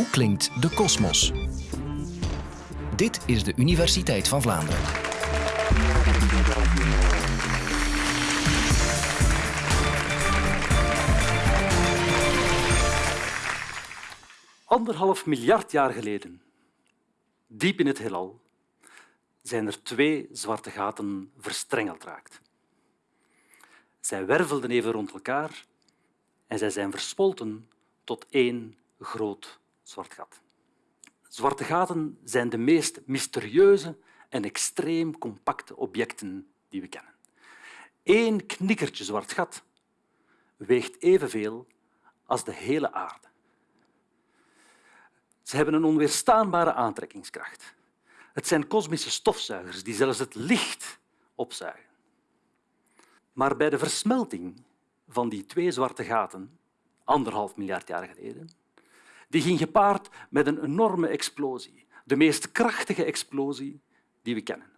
Hoe klinkt de kosmos? Dit is de Universiteit van Vlaanderen. Anderhalf miljard jaar geleden, diep in het heelal, zijn er twee zwarte gaten verstrengeld raakt. Zij wervelden even rond elkaar en zij zijn verspolten tot één groot gat. Zwarte gaten zijn de meest mysterieuze en extreem compacte objecten die we kennen. Eén knikkertje zwart gat weegt evenveel als de hele aarde. Ze hebben een onweerstaanbare aantrekkingskracht. Het zijn kosmische stofzuigers die zelfs het licht opzuigen. Maar bij de versmelting van die twee zwarte gaten, anderhalf miljard jaar geleden, die ging gepaard met een enorme explosie, de meest krachtige explosie die we kennen,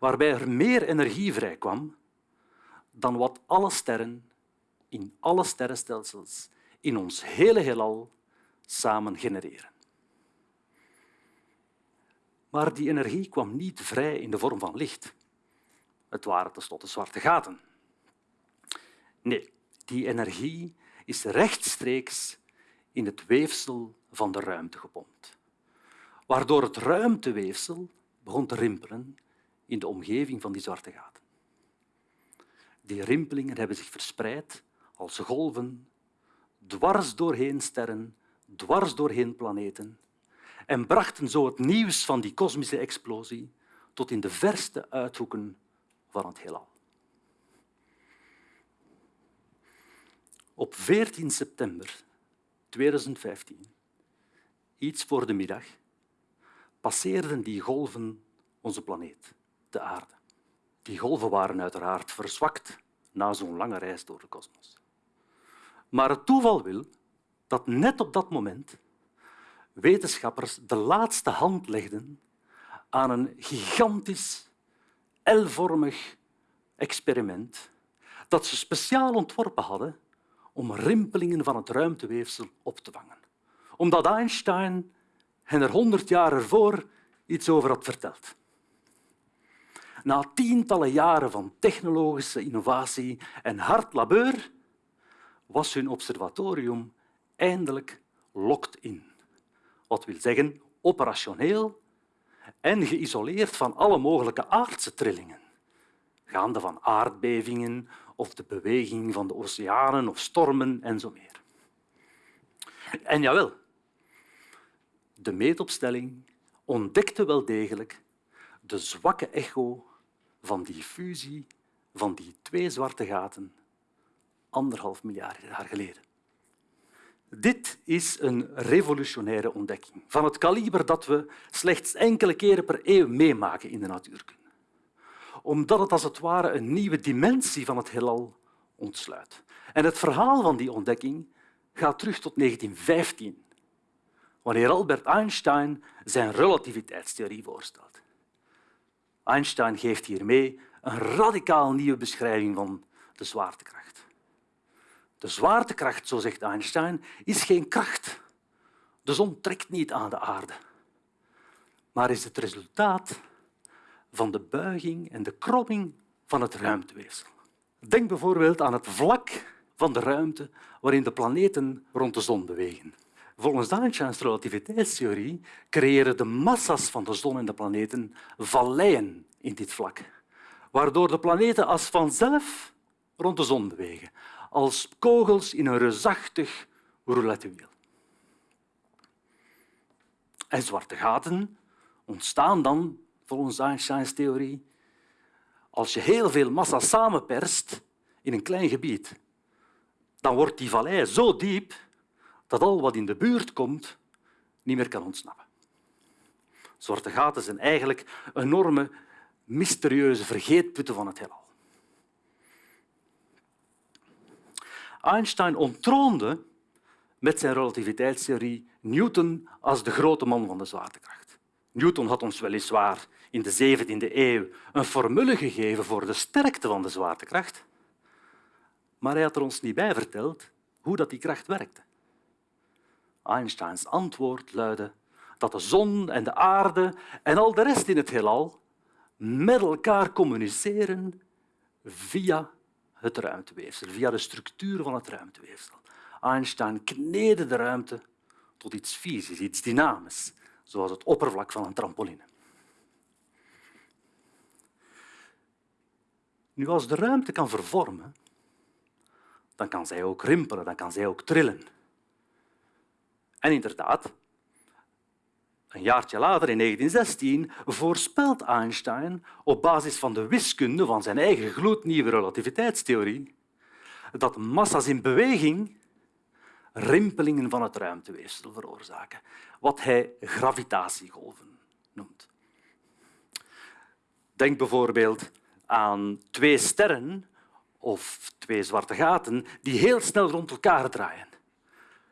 waarbij er meer energie vrijkwam dan wat alle sterren in alle sterrenstelsels in ons hele heelal samen genereren. Maar die energie kwam niet vrij in de vorm van licht. Het waren tenslotte zwarte gaten. Nee, die energie is rechtstreeks in het weefsel van de ruimte gepompt, waardoor het ruimteweefsel begon te rimpelen in de omgeving van die zwarte gaten. Die rimpelingen hebben zich verspreid als golven dwars doorheen sterren, dwars doorheen planeten en brachten zo het nieuws van die kosmische explosie tot in de verste uithoeken van het heelal. Op 14 september 2015, iets voor de middag, passeerden die golven onze planeet, de aarde. Die golven waren uiteraard verzwakt na zo'n lange reis door de kosmos. Maar het toeval wil dat net op dat moment wetenschappers de laatste hand legden aan een gigantisch L-vormig experiment dat ze speciaal ontworpen hadden om rimpelingen van het ruimteweefsel op te vangen. Omdat Einstein hen er honderd jaar ervoor iets over had verteld. Na tientallen jaren van technologische innovatie en hard labeur was hun observatorium eindelijk locked in. Wat wil zeggen operationeel en geïsoleerd van alle mogelijke aardse trillingen, gaande van aardbevingen of de beweging van de oceanen of stormen en zo meer. En jawel, de meetopstelling ontdekte wel degelijk de zwakke echo van die fusie van die twee zwarte gaten anderhalf miljard jaar geleden. Dit is een revolutionaire ontdekking van het kaliber dat we slechts enkele keren per eeuw meemaken in de natuurkunde omdat het als het ware een nieuwe dimensie van het heelal ontsluit. En het verhaal van die ontdekking gaat terug tot 1915, wanneer Albert Einstein zijn relativiteitstheorie voorstelt. Einstein geeft hiermee een radicaal nieuwe beschrijving van de zwaartekracht. De zwaartekracht, zo zegt Einstein, is geen kracht. De zon trekt niet aan de aarde, maar is het resultaat van de buiging en de kromming van het ruimteweefsel. Denk bijvoorbeeld aan het vlak van de ruimte waarin de planeten rond de zon bewegen. Volgens Einsteins relativiteitstheorie creëren de massa's van de zon en de planeten valleien in dit vlak, waardoor de planeten als vanzelf rond de zon bewegen, als kogels in een reusachtig roulettewiel. En zwarte gaten ontstaan dan volgens Einsteins theorie, als je heel veel massa samenperst in een klein gebied, dan wordt die vallei zo diep dat al wat in de buurt komt niet meer kan ontsnappen. Zwarte gaten zijn eigenlijk enorme, mysterieuze vergeetputten van het heelal. Einstein ontroonde met zijn relativiteitstheorie Newton als de grote man van de zwaartekracht. Newton had ons weliswaar in de 17e eeuw een formule gegeven voor de sterkte van de zwaartekracht, maar hij had er ons niet bij verteld hoe dat die kracht werkte. Einsteins antwoord luidde dat de zon en de aarde en al de rest in het heelal met elkaar communiceren via het ruimteweefsel, via de structuur van het ruimteweefsel. Einstein kneedde de ruimte tot iets fysisch, iets dynamisch, zoals het oppervlak van een trampoline. Nu, als de ruimte kan vervormen, dan kan zij ook rimpelen, dan kan zij ook trillen. En inderdaad, een jaartje later, in 1916, voorspelt Einstein op basis van de wiskunde van zijn eigen gloednieuwe relativiteitstheorie dat massa's in beweging rimpelingen van het ruimteweefsel veroorzaken, wat hij gravitatiegolven noemt. Denk bijvoorbeeld aan twee sterren of twee zwarte gaten die heel snel rond elkaar draaien.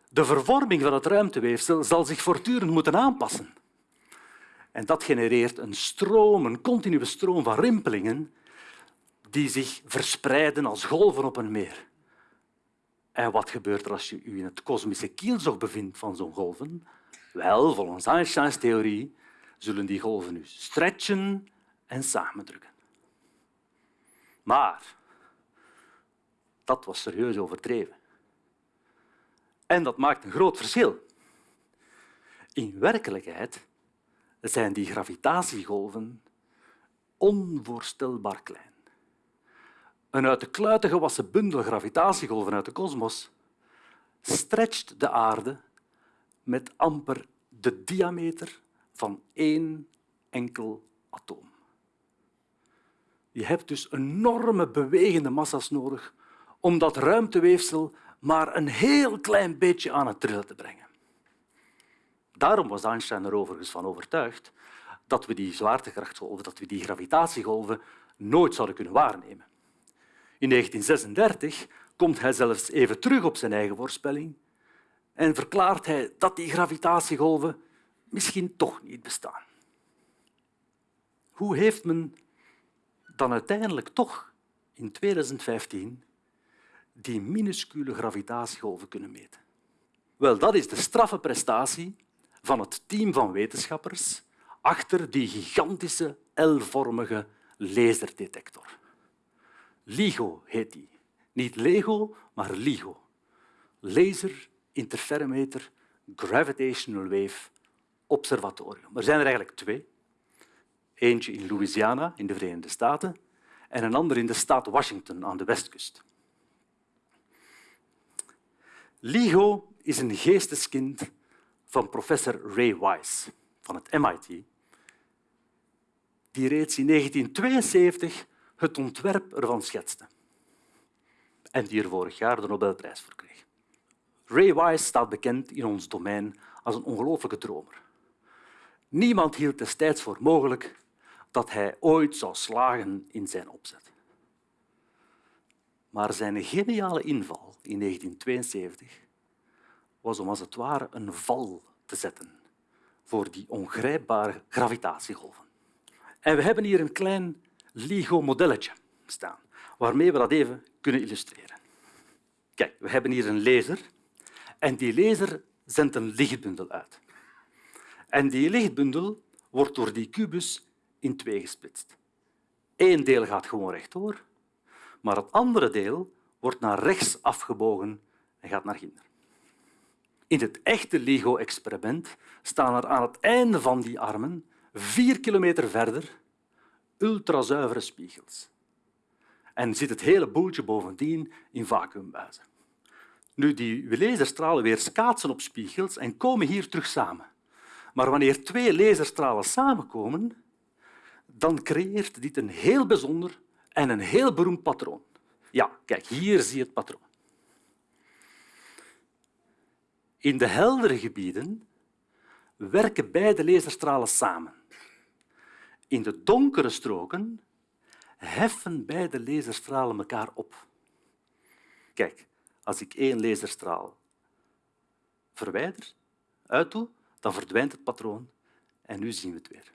De vervorming van het ruimteweefsel zal zich voortdurend moeten aanpassen. En dat genereert een stroom, een continue stroom van rimpelingen die zich verspreiden als golven op een meer. En wat gebeurt er als je je in het kosmische kielzog bevindt van zo'n golven? Wel, volgens Einsteins theorie zullen die golven nu stretchen en samendrukken. Maar dat was serieus overdreven. En dat maakt een groot verschil. In werkelijkheid zijn die gravitatiegolven onvoorstelbaar klein. Een uit de kluiten gewassen bundel gravitatiegolven uit de kosmos stretcht de aarde met amper de diameter van één enkel atoom. Je hebt dus enorme bewegende massa's nodig om dat ruimteweefsel maar een heel klein beetje aan het trillen te brengen. Daarom was Einstein er overigens van overtuigd dat we die zwaartekrachtgolven, dat we die gravitatiegolven nooit zouden kunnen waarnemen. In 1936 komt hij zelfs even terug op zijn eigen voorspelling en verklaart hij dat die gravitatiegolven misschien toch niet bestaan. Hoe heeft men dan uiteindelijk toch in 2015 die minuscule gravitatiegolven kunnen meten? Wel, dat is de straffe prestatie van het team van wetenschappers achter die gigantische L-vormige laserdetector. LIGO heet die. Niet Lego, maar LIGO. Laser Interferometer Gravitational Wave Observatorium. Er zijn er eigenlijk twee. Eentje in Louisiana in de Verenigde Staten en een ander in de staat Washington aan de westkust. LIGO is een geesteskind van professor Ray Weiss van het MIT, die reeds in 1972 het ontwerp ervan schetste en die er vorig jaar de Nobelprijs voor kreeg. Ray Weiss staat bekend in ons domein als een ongelooflijke dromer. Niemand hield destijds voor mogelijk dat hij ooit zou slagen in zijn opzet. Maar zijn geniale inval in 1972 was om als het ware een val te zetten voor die ongrijpbare gravitatiegolven. En we hebben hier een klein LIGO-modelletje staan, waarmee we dat even kunnen illustreren. Kijk, we hebben hier een laser en die laser zendt een lichtbundel uit. En die lichtbundel wordt door die kubus in twee gesplitst. Eén deel gaat gewoon rechtdoor, maar het andere deel wordt naar rechts afgebogen en gaat naar ginder. In het echte LIGO-experiment staan er aan het einde van die armen, vier kilometer verder, ultrazuivere spiegels. En zit het hele boeltje bovendien in vacuümbuizen. Nu, die laserstralen weer schaatsen op spiegels en komen hier terug samen. Maar wanneer twee laserstralen samenkomen, dan creëert dit een heel bijzonder en een heel beroemd patroon. Ja, kijk, hier zie je het patroon. In de heldere gebieden werken beide laserstralen samen. In de donkere stroken heffen beide laserstralen elkaar op. Kijk, als ik één laserstraal verwijder, uitdoe, dan verdwijnt het patroon en nu zien we het weer.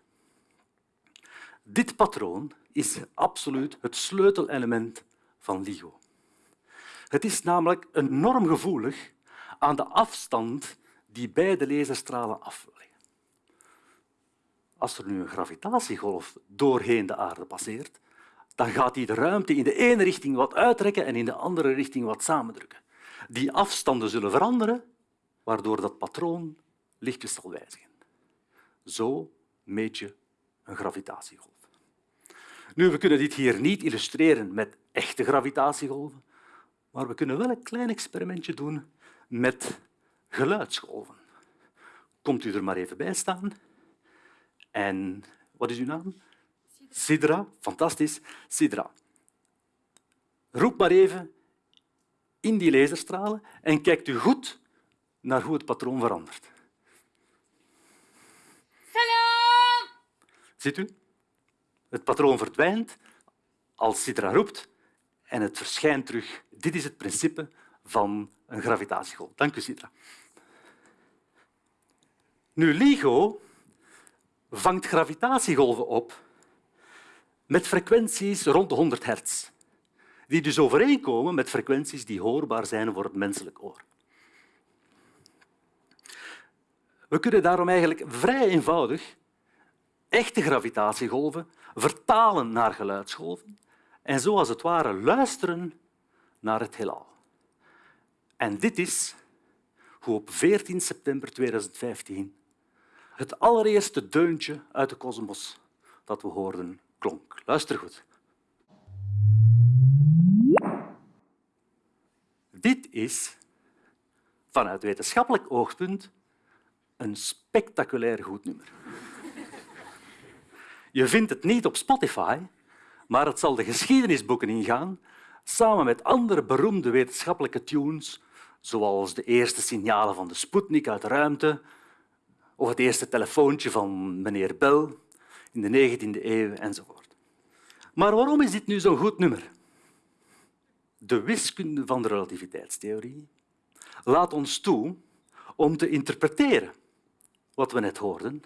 Dit patroon is absoluut het sleutelelement van LIGO. Het is namelijk enorm gevoelig aan de afstand die beide laserstralen afleggen. Als er nu een gravitatiegolf doorheen de aarde passeert, dan gaat die de ruimte in de ene richting wat uittrekken en in de andere richting wat samendrukken. Die afstanden zullen veranderen, waardoor dat patroon lichtjes zal wijzigen. Zo meet je een gravitatiegolf. Nu, we kunnen dit hier niet illustreren met echte gravitatiegolven, maar we kunnen wel een klein experimentje doen met geluidsgolven. Komt u er maar even bij staan. En wat is uw naam? Sidra. Fantastisch. Sidra. Roep maar even in die laserstralen en kijkt u goed naar hoe het patroon verandert. Salam! Ziet u? Het patroon verdwijnt als Sidra roept en het verschijnt terug. Dit is het principe van een gravitatiegolf. Dank u, Sidra. Nu, LIGO vangt gravitatiegolven op met frequenties rond de 100 hertz, die dus overeenkomen met frequenties die hoorbaar zijn voor het menselijk oor. We kunnen daarom eigenlijk vrij eenvoudig echte gravitatiegolven vertalen naar geluidsgolven en zo als het ware luisteren naar het heelal. En dit is hoe op 14 september 2015 het allereerste deuntje uit de kosmos dat we hoorden klonk. Luister goed. Dit is vanuit wetenschappelijk oogpunt een spectaculair goed nummer. Je vindt het niet op Spotify, maar het zal de geschiedenisboeken ingaan, samen met andere beroemde wetenschappelijke tunes, zoals de eerste signalen van de Sputnik uit de ruimte of het eerste telefoontje van meneer Bell in de 19e eeuw enzovoort. Maar waarom is dit nu zo'n goed nummer? De wiskunde van de relativiteitstheorie laat ons toe om te interpreteren wat we net hoorden.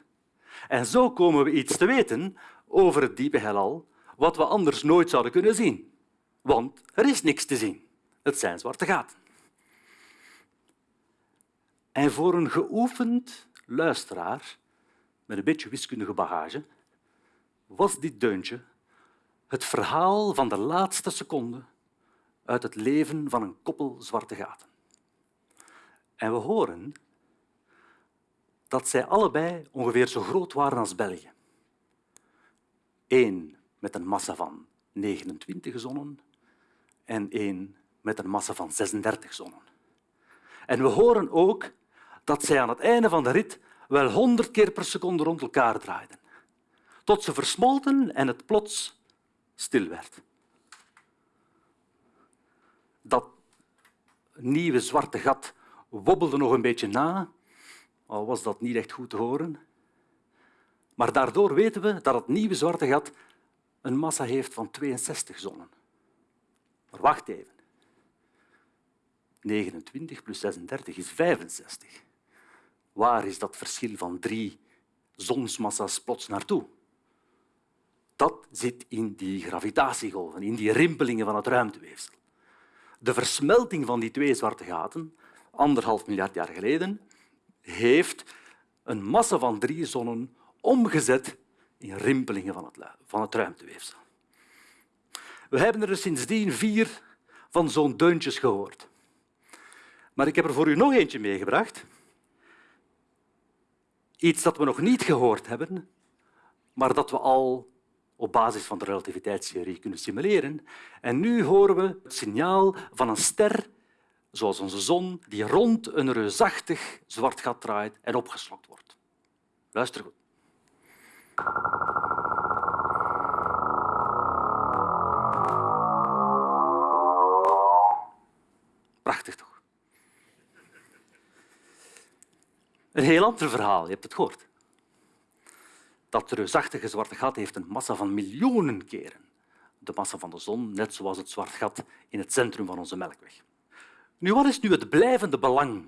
En zo komen we iets te weten over het diepe heelal wat we anders nooit zouden kunnen zien. Want er is niks te zien. Het zijn zwarte gaten. En voor een geoefend luisteraar met een beetje wiskundige bagage was dit deuntje het verhaal van de laatste seconde uit het leven van een koppel zwarte gaten. En we horen dat zij allebei ongeveer zo groot waren als België. Eén met een massa van 29 zonnen en één met een massa van 36 zonnen. En we horen ook dat zij aan het einde van de rit wel 100 keer per seconde rond elkaar draaiden, tot ze versmolten en het plots stil werd. Dat nieuwe zwarte gat wobbelde nog een beetje na, al was dat niet echt goed te horen. Maar daardoor weten we dat het nieuwe zwarte gat een massa heeft van 62 zonnen. Maar wacht even. 29 plus 36 is 65. Waar is dat verschil van drie zonsmassa's plots naartoe? Dat zit in die gravitatiegolven, in die rimpelingen van het ruimteweefsel. De versmelting van die twee zwarte gaten, anderhalf miljard jaar geleden, heeft een massa van drie zonnen omgezet in rimpelingen van het, van het ruimteweefsel. We hebben er sindsdien vier van zo'n deuntjes gehoord. Maar ik heb er voor u nog eentje meegebracht. Iets dat we nog niet gehoord hebben, maar dat we al op basis van de relativiteitstheorie kunnen simuleren. En nu horen we het signaal van een ster, zoals onze zon, die rond een reusachtig zwart gat draait en opgeslokt wordt. Luister goed. Prachtig toch? Een heel ander verhaal, je hebt het gehoord. Dat reusachtige zwarte gat heeft een massa van miljoenen keren de massa van de zon, net zoals het zwart gat in het centrum van onze Melkweg. Nu, wat is nu het blijvende belang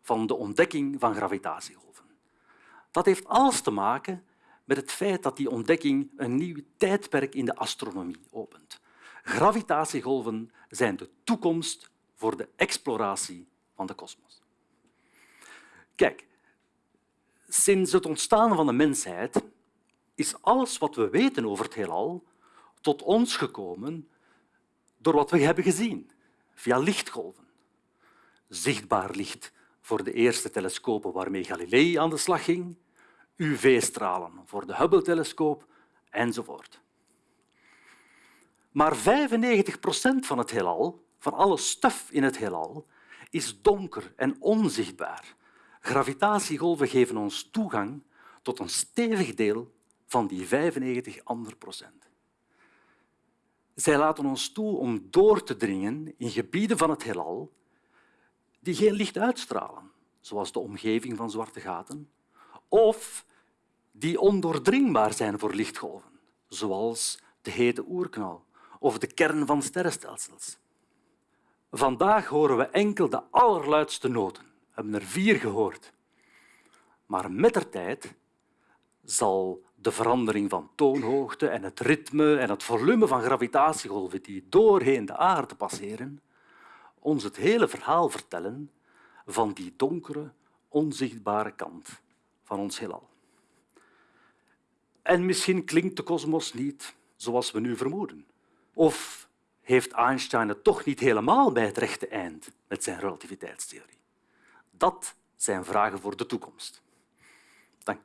van de ontdekking van gravitatiegolven? Dat heeft alles te maken met het feit dat die ontdekking een nieuw tijdperk in de astronomie opent. Gravitatiegolven zijn de toekomst voor de exploratie van de kosmos. Kijk, sinds het ontstaan van de mensheid is alles wat we weten over het heelal tot ons gekomen door wat we hebben gezien, via lichtgolven. Zichtbaar licht voor de eerste telescopen waarmee Galilei aan de slag ging, UV-stralen voor de Hubble-telescoop enzovoort. Maar 95 procent van het heelal, van alle stof in het heelal, is donker en onzichtbaar. Gravitatiegolven geven ons toegang tot een stevig deel van die 95 andere procent. Zij laten ons toe om door te dringen in gebieden van het heelal die geen licht uitstralen, zoals de omgeving van zwarte gaten, of die ondoordringbaar zijn voor lichtgolven, zoals de hete oerknal of de kern van sterrenstelsels. Vandaag horen we enkel de allerluidste noten. Hebben er vier gehoord. Maar met de tijd zal de verandering van toonhoogte en het ritme en het volume van gravitatiegolven die doorheen de aarde passeren, ons het hele verhaal vertellen van die donkere, onzichtbare kant van ons heelal. En misschien klinkt de kosmos niet zoals we nu vermoeden. Of heeft Einstein het toch niet helemaal bij het rechte eind met zijn relativiteitstheorie? Dat zijn vragen voor de toekomst. Dank.